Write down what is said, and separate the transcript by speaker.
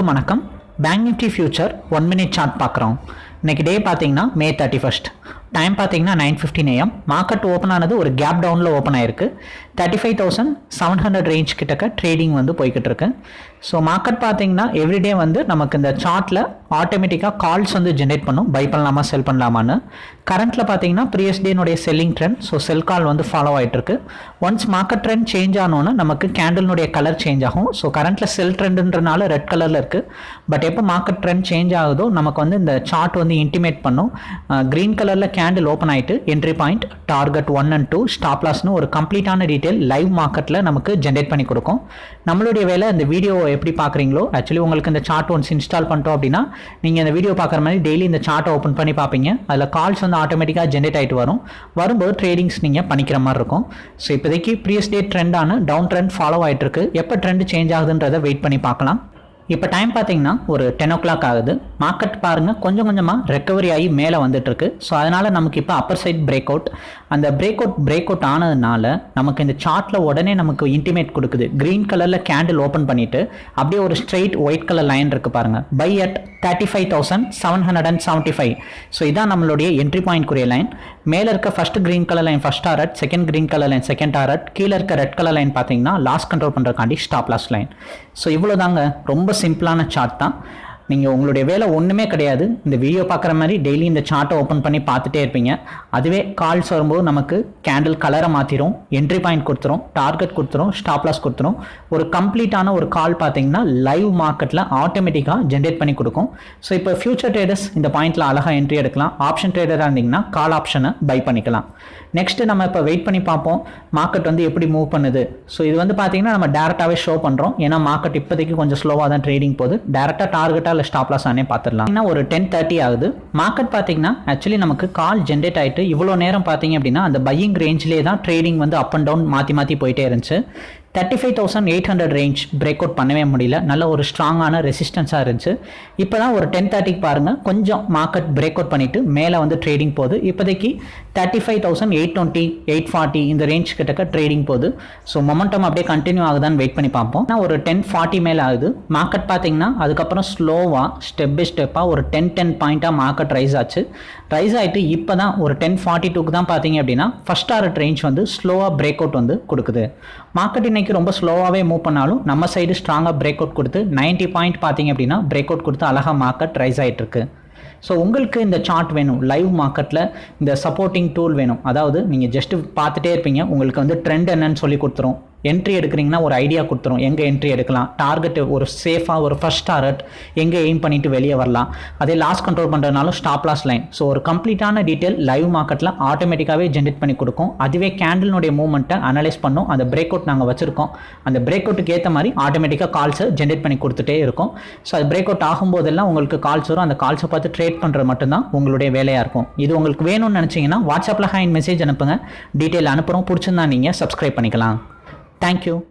Speaker 1: எல்லாருக்கும் வணக்கம். Bank nifty future one minute chart பார்க்குறோம். இன்னைக்கு டே பார்த்தீங்கன்னா மே தேர்ட்டி ஃபஸ்ட் டைம் பார்த்தீங்கன்னா nine fifteen AM market open ஆனது ஒரு கேப் டவுனில் ஓப்பன் ஆயிருக்கு. Thirty five thousand seven hundred range கிட்டக்க ட்ரேடிங் வந்து போய்கிட்டு இருக்கு. ஸோ மார்க்கெட் பார்த்தீங்கன்னா எவ்ரிடே வந்து நமக்கு இந்த சார்ட்டில் ஆட்டோமேட்டிக்காக கால்ஸ் வந்து ஜென்ரேட் பண்ணும். பை பண்ணலாமா செல் பண்ணலாமான்னு. கரண்ட்டில் பார்த்தீங்கன்னா previous டேனுடைய selling trend so sell call வந்து ஃபாலோ ஆகிட்டு இருக்கு. ஒன்ஸ் மார்க்கெட் ட்ரெண்ட் சேஞ்ச் ஆனோன்னு நமக்கு கேண்டலினுடைய கலர் சேஞ்ச் ஆகும். ஸோ கரண்ட்டில் செல் ட்ரெண்டுன்றனால ரெட் கலரில் இருக்குது பட் எப்போ மார்க்கெட் ட்ரெண்ட் சேஞ்ச் ஆகுதோ நமக்கு வந்து இந்த சார்ட் வந்து இன்டிமேட் பண்ணும். க்ரீன் கலரில் கேண்டில் ஓப்பன் ஆகிட்டு entry point target one and two stop லாஸ்னு ஒரு கம்ப்ளீட்டான டீட்டெயில் லைவ் மார்க்கெட்டில் நமக்கு ஜென்ரேட் பண்ணி கொடுக்கும். நம்மளுடைய வேலை இந்த வீடியோ எப்படி பார்க்குறீங்களோ ஆக்சுவலி உங்களுக்கு இந்த சார்ட் ஒன்ஸ் இன்ஸ்டால் பண்ணிட்டோம் அப்படின்னா நீங்கள் இந்த வீடியோ பார்க்குற மாதிரி டெய்லி இந்த சார்ட்டை ஓப்பன் பண்ணி பார்ப்பீங்க. அதில் கால்ஸ் வந்து ஆட்டோமேட்டிக்காக ஜென்ரேட் ஆகிட்டு வரும். வரும்போது ட்ரேடிங்ஸ் நீங்கள் பண்ணிக்கிற மாதிரி இருக்கும். ஸோ இப்போதைக்கு ப்ரீவியஸ் டே ட்ரெண்டான டவுன் ட்ரெண்ட் ஃபாலோ ஆகிட்டு இருக்கு. எப்போ ட்ரெண்ட் சேஞ்ச் ஆகுதுன்றதை வெயிட் பண்ணி பார்க்கலாம். இப்போ டைம் பார்த்தீங்கன்னா ஒரு டென் ஓ கிளாக் ஆகுது. மார்க்கெட் பாருங்கள் கொஞ்சம் கொஞ்சமாக ரெக்கவரி ஆகி மேலே வந்துட்டு இருக்கு ஸோ அதனால் நமக்கு இப்போ அப்பர் சைட் பிரேக் அவுட் அந்த பிரேக் அவுட் பிரேக் அவுட் ஆனதுனால நமக்கு இந்த சார்ட்டில் உடனே நமக்கு இன்டிமேட் கொடுக்குது. க்ரீன் கலரில் கேண்டில் ஓப்பன் பண்ணிவிட்டு அப்படியே ஒரு ஸ்ட்ரெயிட் ஒயிட் கலர் லைன் இருக்குது பாருங்கள் by at thirty five thousand seven hundred and seventy five so இதான் நம்மளுடைய என்ட்ரி பாயிண்ட் குரிய லைன் மேலே இருக்க first green colour line first target second green colour line second target கீழே இருக்க ரெட் கலர் லைன் பார்த்தீங்கன்னா லாஸ் கண்ட்ரோல் பண்ணுறக்காண்டி stop loss line so இவ்வளோ தாங்க ரொம்ப சிம்பிளான சார்ட் தான். நீங்கள் உங்களுடைய வேலை ஒன்றுமே கிடையாது. இந்த வீடியோ பார்க்குற மாதிரி டெய்லி இந்த சார்ட்டை ஓப்பன் பண்ணி பார்த்துட்டே இருப்பீங்க. அதுவே கால்ஸ் வரும்போது நமக்கு கேண்டில் கலரை மாற்றிடும் என்ட்ரி பாயிண்ட் கொடுத்துரும் டார்கெட் கொடுத்துரும் ஸ்டாப் லாஸ் கொடுத்துரும். ஒரு கம்ப்ளீட்டான ஒரு கால் பார்த்தீங்கன்னா லைவ் மார்க்கெட்டில் ஆட்டோமேட்டிக்காக ஜென்ரேட் பண்ணி கொடுக்கும். ஸோ இப்போ ஃபியூச்சர் ட்ரேடர்ஸ் இந்த பாயிண்ட்டில் அழகாக என்ட்ரி எடுக்கலாம். ஆப்ஷன் ட்ரேடராக இருந்தீங்கன்னா கால் ஆப்ஷனை பை பண்ணிக்கலாம். நெக்ஸ்ட் நம்ம இப்போ வெயிட் பண்ணி பார்ப்போம். மார்க்கெட் வந்து எப்படி மூவ் பண்ணுது. ஸோ இது வந்து பார்த்தீங்கன்னா நம்ம டேரெக்டாகவே ஷோ பண்ணுறோம் ஏன்னா மார்க்கெட் இப்போதைக்கு கொஞ்சம் ஸ்லோவாக தான் ட்ரேடிங் போகுது. டேரெக்டாக டார்கெட்டாக இல்லை ஸ்டாப் லாஸ் ஆனே பார்த்துடலாம் ஏன்னா ஒரு டென் தேர்ட்டி ஆகுது. மார்க்கெட் பார்த்தீங்கன்னா ஆக்சுவலி நமக்கு கால் ஜென்ரேட் ஆகிட்டு இவ்வளோ நேரம் பார்த்தீங்க அப்படின்னா அந்த பையிங் ரேஞ்சிலே தான் ட்ரேடிங் வந்து அப் அண்ட் டவுன் மாற்றி மாற்றி போயிட்டே இருந்துச்சு. Thirty five thousand eight hundred range break out பண்ணவே முடியல. நல்ல ஒரு ஸ்ட்ராங்கான ரெசிஸ்டன்ஸாக இருந்துச்சு. இப்போ தான் ஒரு டென் தேர்ட்டிக்கு பாருங்கள் கொஞ்சம் மார்க்கெட் பிரேக் அவுட் பண்ணிவிட்டு மேலே வந்து ட்ரேடிங் போகுது. இப்போதைக்கு thirty five thousand eight twenty eight forty இந்த ரேஞ்ச் கிட்டக்க ட்ரேடிங் போகுது. ஸோ மொமெண்டம் அப்படியே கண்டினியூ ஆகுதான்னு வெயிட் பண்ணி பார்ப்போம். நான் ஒரு டென் ஃபார்ட்டி மேலே ஆகுது. மார்க்கெட் பார்த்தீங்கன்னா அதுக்கப்புறம் ஸ்லோவாக ஸ்டெப் பை ஸ்டெப்பாக ஒரு டென் டென் பாயிண்ட்டாக மார்க்கெட் ரைஸ் ஆச்சு. ரைஸ் ஆகிட்டு இப்போ தான் ஒரு டென் ஃபார்ட்டி டூக்கு தான் பார்த்தீங்க அப்படின்னா ஃபஸ்ட் ஆர்ட் ரேஞ்ச் வந்து ஸ்லோவாக பிரேக் அவுட் வந்து கொடுக்குது. மார்க்கெட் இன்னைக்கு ரொம்ப ஸ்லோவாகவே மூவ் பண்ணாலும் நம்ம சைடு ஸ்ட்ராங்காக பிரேக் அவுட் கொடுத்து நைன்ட்டி பாயிண்ட் பார்த்தீங்க அப்படின்னா பிரேக் அவுட் கொடுத்து அழகாக மார்க்கெட் ரைஸ் ஆகிட்டு இருக்கு. ஸோ உங்களுக்கு இந்த சார்ட் வேணும். லைவ் மார்க்கெட்டில் இந்த சப்போர்ட்டிங் டூல் வேணும். அதாவது நீங்கள் ஜஸ்ட் பார்த்துட்டே இருப்பீங்க. உங்களுக்கு வந்து ட்ரெண்ட் என்னன்னு சொல்லி கொடுத்துரும். என்ட்ரி எடுக்கிறீங்கன்னா ஒரு ஐடியா கொடுத்துரும். எங்கே என்ட்ரி எடுக்கலாம்? டார்கெட் ஒரு சேஃபாக ஒரு ஃபஸ்ட் டார்கெட் எங்கே எய்ம் பண்ணிட்டு வெளியே வரலாம். அதே லாஸ் கண்ட்ரோல் பண்ணுறதுனாலும் ஸ்டாப் லாஸ் லைன் ஸோ ஒரு கம்ப்ளீட்டான டீட்டெயில் லைவ் மார்க்கெட்டில் ஆட்டோமேட்டிக்காகவே ஜென்ரேட் பண்ணி கொடுக்கும். அதுவே கேண்டில்னுடைய மூவ்மெண்ட்டை அனலைஸ் பண்ணும். அந்த பிரேக் அவுட் நாங்கள் வச்சுருக்கோம். அந்த பிரேக் அவுட்டுக்கு ஏற்ற மாதிரி ஆட்டோமேட்டிக்காக கால்ஸை ஜென்ரேட் பண்ணி கொடுத்துட்டே இருக்கும். ஸோ அது பிரேக் அவுட் ஆகும்போதெல்லாம் உங்களுக்கு கால்ஸ் வரும். அந்த கால்ஸை பார்த்து ட்ரேட் பண்ணுறது மட்டும்தான் உங்களுடைய வேலையாக இருக்கும். இது உங்களுக்கு வேணும்னு நினச்சிங்கன்னா வாட்ஸ்அப்பில் ஹேண்ட் மெசேஜ் அனுப்புங்க. டீட்டெயில் அனுப்புகிறோம் பிடிச்சிருந்தா நீங்கள் சப்ஸ்கிரைப் பண்ணிக்கலாம். Thank you.